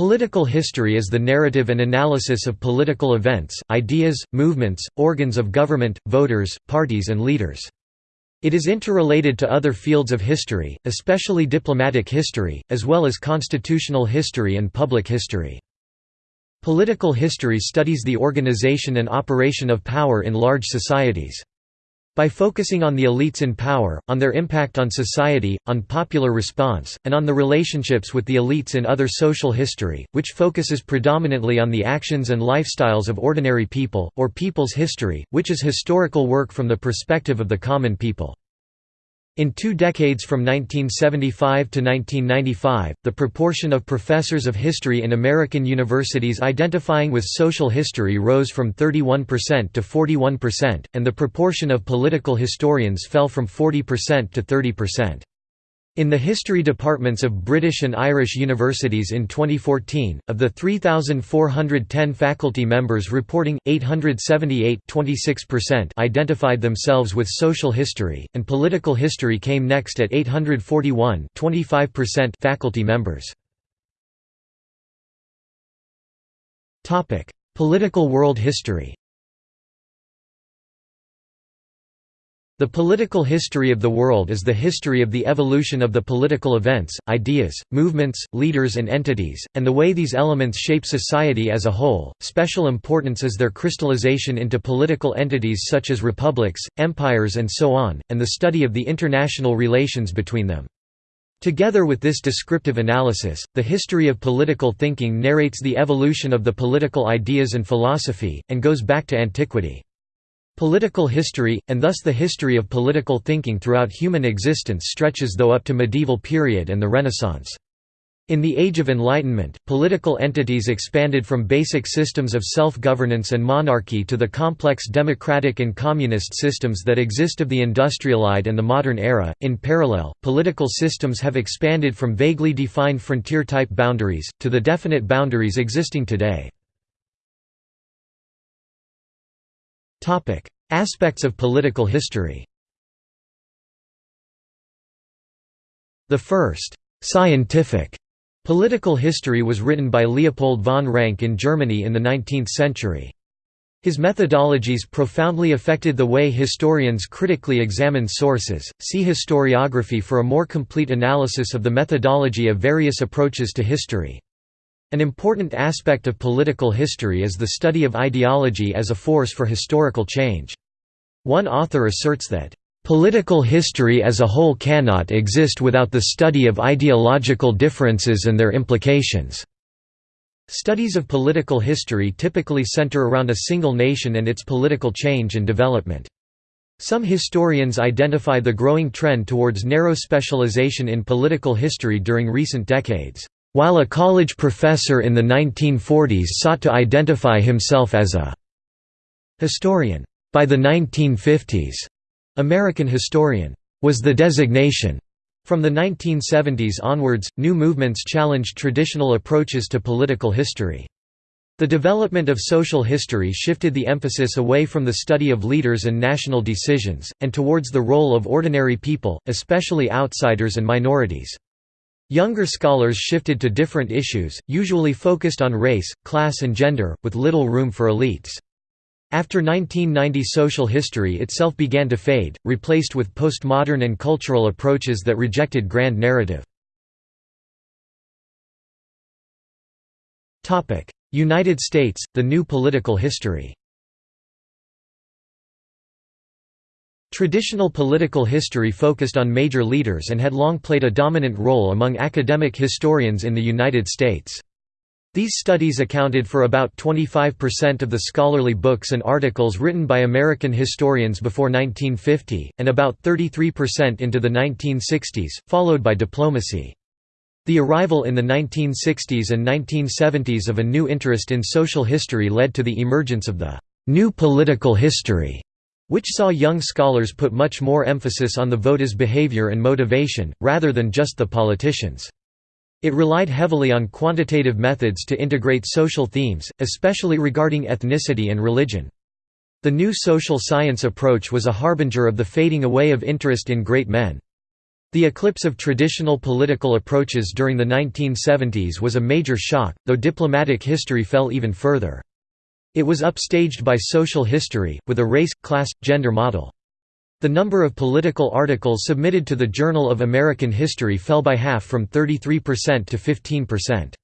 Political history is the narrative and analysis of political events, ideas, movements, organs of government, voters, parties and leaders. It is interrelated to other fields of history, especially diplomatic history, as well as constitutional history and public history. Political history studies the organization and operation of power in large societies. By focusing on the elites in power, on their impact on society, on popular response, and on the relationships with the elites in other social history, which focuses predominantly on the actions and lifestyles of ordinary people, or people's history, which is historical work from the perspective of the common people. In two decades from 1975 to 1995, the proportion of professors of history in American universities identifying with social history rose from 31% to 41%, and the proportion of political historians fell from 40% to 30%. In the history departments of British and Irish universities in 2014, of the 3,410 faculty members reporting, 878 identified themselves with social history, and political history came next at 841 faculty members. Political world history The political history of the world is the history of the evolution of the political events, ideas, movements, leaders and entities, and the way these elements shape society as a whole. Special importance is their crystallization into political entities such as republics, empires and so on, and the study of the international relations between them. Together with this descriptive analysis, the history of political thinking narrates the evolution of the political ideas and philosophy, and goes back to antiquity. Political history, and thus the history of political thinking throughout human existence stretches though up to medieval period and the Renaissance. In the Age of Enlightenment, political entities expanded from basic systems of self-governance and monarchy to the complex democratic and communist systems that exist of the industrialized and the modern era. In parallel, political systems have expanded from vaguely defined frontier-type boundaries, to the definite boundaries existing today. Aspects of political history The first «scientific» political history was written by Leopold von Ranke in Germany in the 19th century. His methodologies profoundly affected the way historians critically examine sources. See historiography for a more complete analysis of the methodology of various approaches to history. An important aspect of political history is the study of ideology as a force for historical change. One author asserts that, "...political history as a whole cannot exist without the study of ideological differences and their implications." Studies of political history typically center around a single nation and its political change and development. Some historians identify the growing trend towards narrow specialization in political history during recent decades. While a college professor in the 1940s sought to identify himself as a historian, by the 1950s, American historian was the designation. From the 1970s onwards, new movements challenged traditional approaches to political history. The development of social history shifted the emphasis away from the study of leaders and national decisions, and towards the role of ordinary people, especially outsiders and minorities. Younger scholars shifted to different issues, usually focused on race, class and gender, with little room for elites. After 1990 social history itself began to fade, replaced with postmodern and cultural approaches that rejected grand narrative. United States, the new political history Traditional political history focused on major leaders and had long played a dominant role among academic historians in the United States. These studies accounted for about 25% of the scholarly books and articles written by American historians before 1950, and about 33% into the 1960s, followed by diplomacy. The arrival in the 1960s and 1970s of a new interest in social history led to the emergence of the «new political history» which saw young scholars put much more emphasis on the voters' behavior and motivation, rather than just the politicians. It relied heavily on quantitative methods to integrate social themes, especially regarding ethnicity and religion. The new social science approach was a harbinger of the fading away of interest in great men. The eclipse of traditional political approaches during the 1970s was a major shock, though diplomatic history fell even further. It was upstaged by social history, with a race, class, gender model. The number of political articles submitted to the Journal of American History fell by half from 33% to 15%.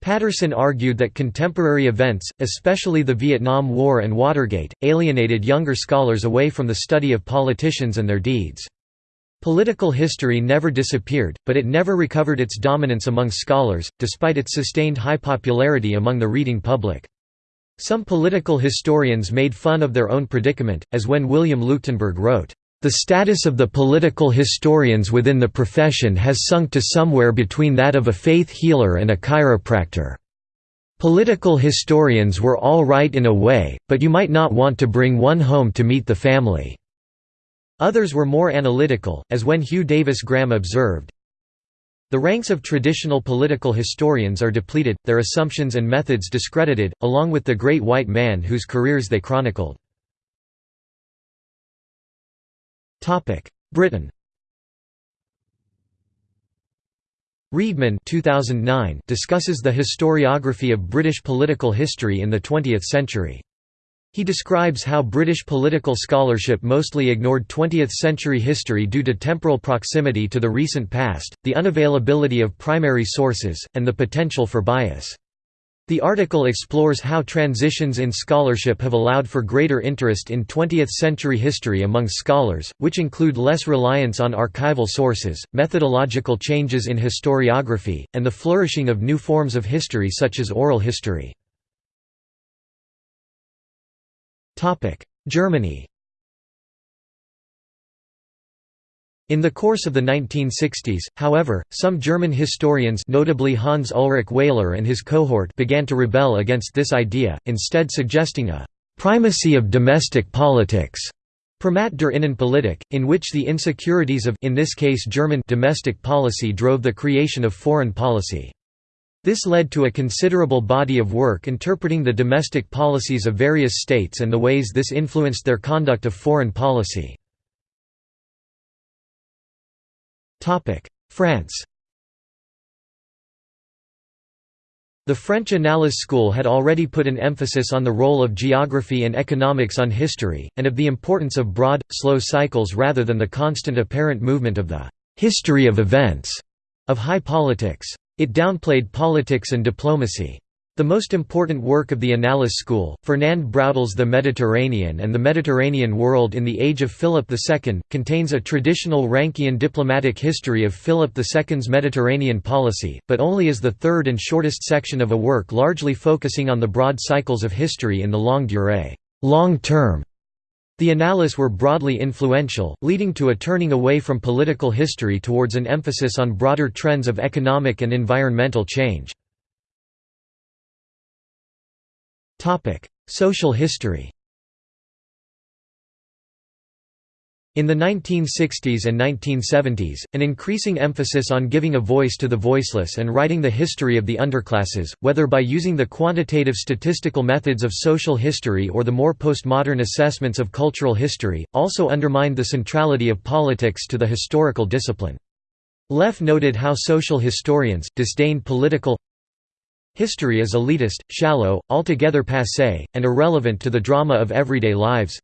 Patterson argued that contemporary events, especially the Vietnam War and Watergate, alienated younger scholars away from the study of politicians and their deeds. Political history never disappeared, but it never recovered its dominance among scholars, despite its sustained high popularity among the reading public. Some political historians made fun of their own predicament, as when William Leuchtenburg wrote, "...the status of the political historians within the profession has sunk to somewhere between that of a faith healer and a chiropractor. Political historians were all right in a way, but you might not want to bring one home to meet the family." Others were more analytical, as when Hugh Davis Graham observed, the ranks of traditional political historians are depleted, their assumptions and methods discredited, along with the great white man whose careers they chronicled. Britain Readman 2009 discusses the historiography of British political history in the 20th century. He describes how British political scholarship mostly ignored 20th-century history due to temporal proximity to the recent past, the unavailability of primary sources, and the potential for bias. The article explores how transitions in scholarship have allowed for greater interest in 20th-century history among scholars, which include less reliance on archival sources, methodological changes in historiography, and the flourishing of new forms of history such as oral history. Germany In the course of the 1960s, however, some German historians notably Hans Ulrich Wehler and his cohort began to rebel against this idea, instead suggesting a «primacy of domestic politics» Primat der Innenpolitik, in which the insecurities of in this case German domestic policy drove the creation of foreign policy. This led to a considerable body of work interpreting the domestic policies of various states and the ways this influenced their conduct of foreign policy. France The French Annales school had already put an emphasis on the role of geography and economics on history, and of the importance of broad, slow cycles rather than the constant apparent movement of the «history of events» of high politics. It downplayed politics and diplomacy. The most important work of the Annales school, Fernand Braudel's The Mediterranean and the Mediterranean World in the Age of Philip II, contains a traditional Rankian diplomatic history of Philip II's Mediterranean policy, but only as the third and shortest section of a work largely focusing on the broad cycles of history in the longue durée long term". The Annales were broadly influential, leading to a turning away from political history towards an emphasis on broader trends of economic and environmental change. Social history In the 1960s and 1970s, an increasing emphasis on giving a voice to the voiceless and writing the history of the underclasses, whether by using the quantitative statistical methods of social history or the more postmodern assessments of cultural history, also undermined the centrality of politics to the historical discipline. Leff noted how social historians, disdained political history as elitist, shallow, altogether passé, and irrelevant to the drama of everyday lives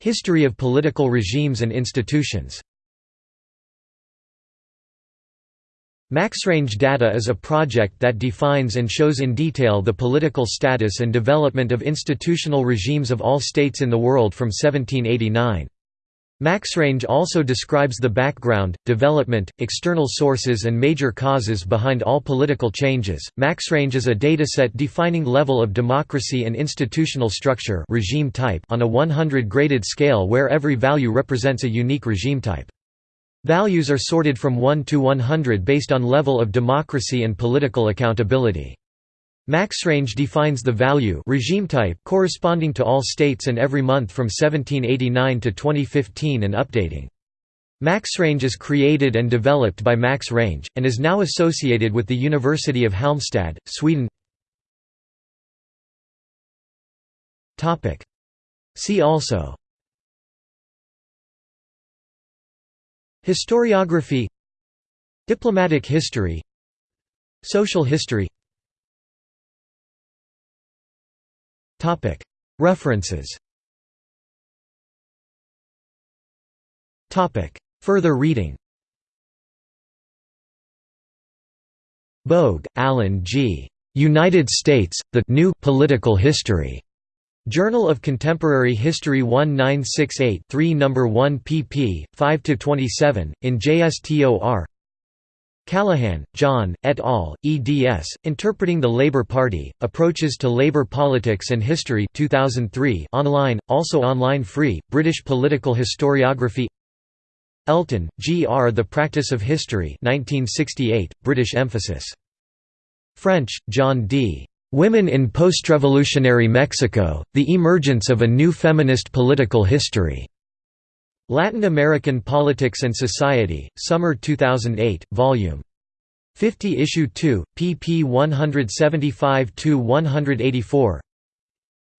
History of political regimes and institutions MaxRange data is a project that defines and shows in detail the political status and development of institutional regimes of all states in the world from 1789. MaxRange also describes the background, development, external sources and major causes behind all political changes. MaxRange is a dataset defining level of democracy and institutional structure regime type on a 100 graded scale where every value represents a unique regime type. Values are sorted from 1 to 100 based on level of democracy and political accountability. MaxRange defines the value regime type corresponding to all states and every month from 1789 to 2015 and updating. MaxRange is created and developed by MaxRange, and is now associated with the University of Halmstad, Sweden. See also. Historiography. Diplomatic history. Social history References Further reading Bogue, Alan G. United States, The New Political History. Journal of Contemporary History 1968 3 No. 1 pp. 5–27, in JSTOR Callaghan, John, et al., eds. Interpreting the Labour Party, Approaches to Labour Politics and History 2003 online, also online free, British Political Historiography Elton, G. R. The Practice of History 1968, British emphasis. French, John D. Women in Postrevolutionary Mexico, The Emergence of a New Feminist Political History. Latin American Politics and Society, Summer 2008, Vol. 50 Issue 2, pp 175–184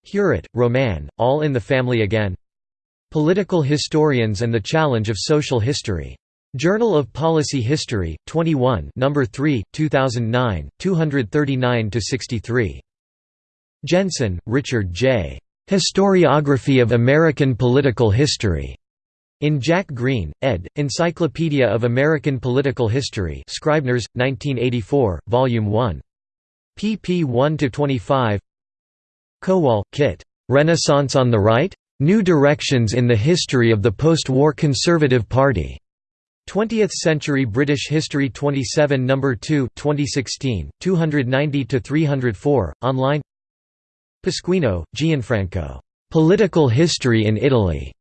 Huret, Roman, All in the Family Again Political Historians and the Challenge of Social History. Journal of Policy History, 21 No. 3, 2009, 239–63. Jensen, Richard J. Historiography of American Political History. In Jack Greene, ed., Encyclopedia of American Political History Scribners, 1984, Vol. 1. pp 1–25 Kowal, Kit. Renaissance on the Right? New Directions in the History of the Post-War Conservative Party. 20th Century British History 27 No. 2 2016, 290–304, online Pasquino, Gianfranco. Political History in Italy.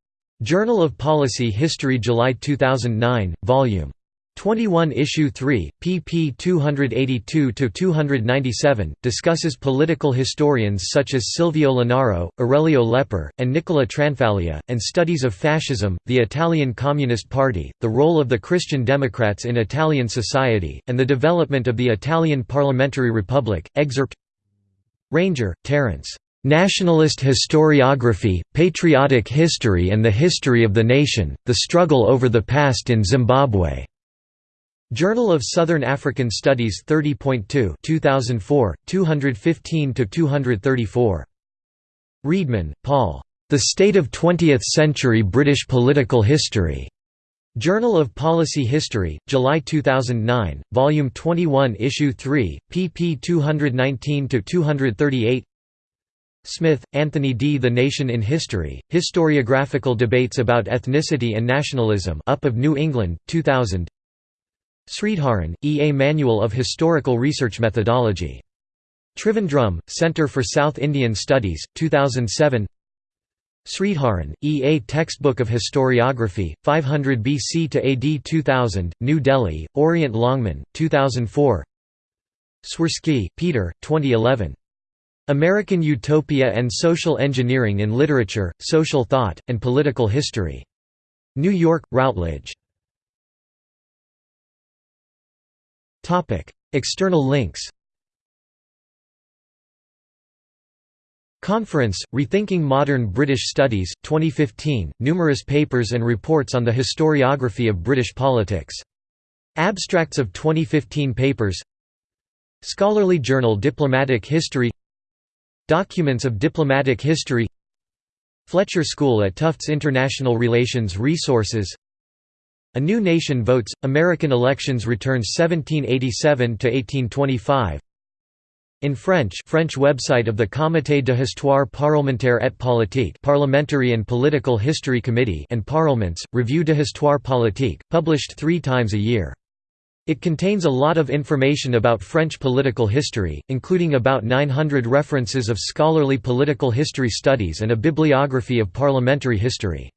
Journal of Policy History July 2009, Vol. 21 Issue 3, pp 282–297, discusses political historians such as Silvio Lanaro, Aurelio Lepper, and Nicola Tranfaglia, and studies of fascism, the Italian Communist Party, the role of the Christian Democrats in Italian society, and the development of the Italian Parliamentary Republic. Excerpt Ranger, Terence. Nationalist Historiography, Patriotic History and the History of the Nation, The Struggle over the Past in Zimbabwe. Journal of Southern African Studies 30.2 2004, 215–234. Readman, Paul. The State of Twentieth-Century British Political History. Journal of Policy History, July 2009, Volume 21 Issue 3, pp 219–238 Smith, Anthony D. The Nation in History, Historiographical Debates about Ethnicity and Nationalism Up of New England, 2000 Sridharan, E. A Manual of Historical Research Methodology. Trivandrum, Center for South Indian Studies, 2007 Sridharan, E. A Textbook of Historiography, 500 BC to AD 2000, New Delhi, Orient Longman, 2004 Swirski, Peter, 2011. American Utopia and Social Engineering in Literature, Social Thought, and Political History. New York, Routledge. External links Conference, Rethinking Modern British Studies, 2015, numerous papers and reports on the historiography of British politics. Abstracts of 2015 papers Scholarly Journal Diplomatic History Documents of Diplomatic History. Fletcher School at Tufts International Relations Resources. A New Nation Votes, American Elections Returns 1787–1825 In French French website of the Comité de Histoire parlementaire et politique Parliamentary and Political History Committee and Parlements, Revue de Histoire politique, published three times a year. It contains a lot of information about French political history, including about 900 references of scholarly political history studies and a bibliography of parliamentary history.